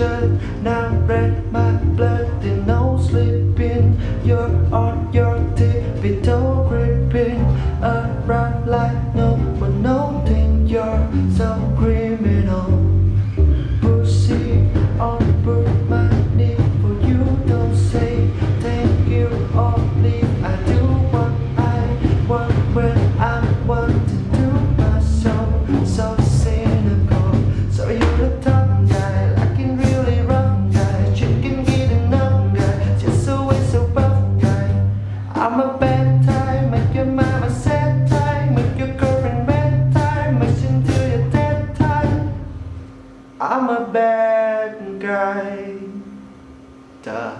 Now red my blood There's no sleeping. You're on your tiptoe Creeping around like no one noting. You're so criminal. bad guy. Duh.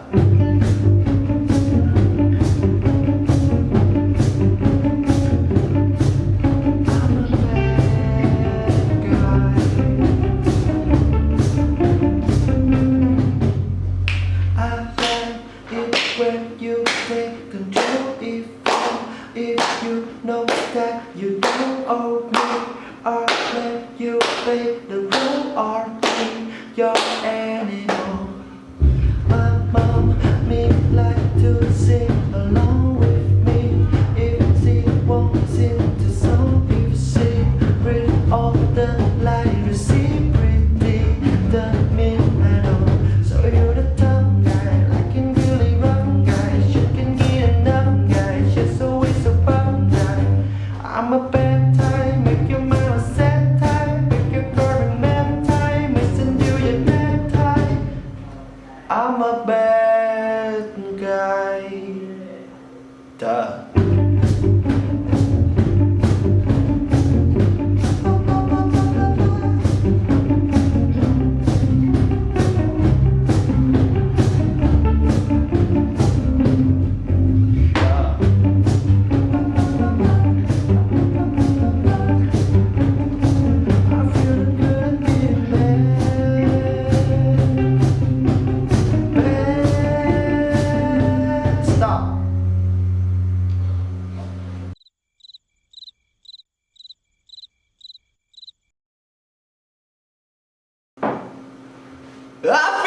when you take control if you, if you know that you don't own your I'm a bad うわっ